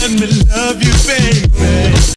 let me love you, baby.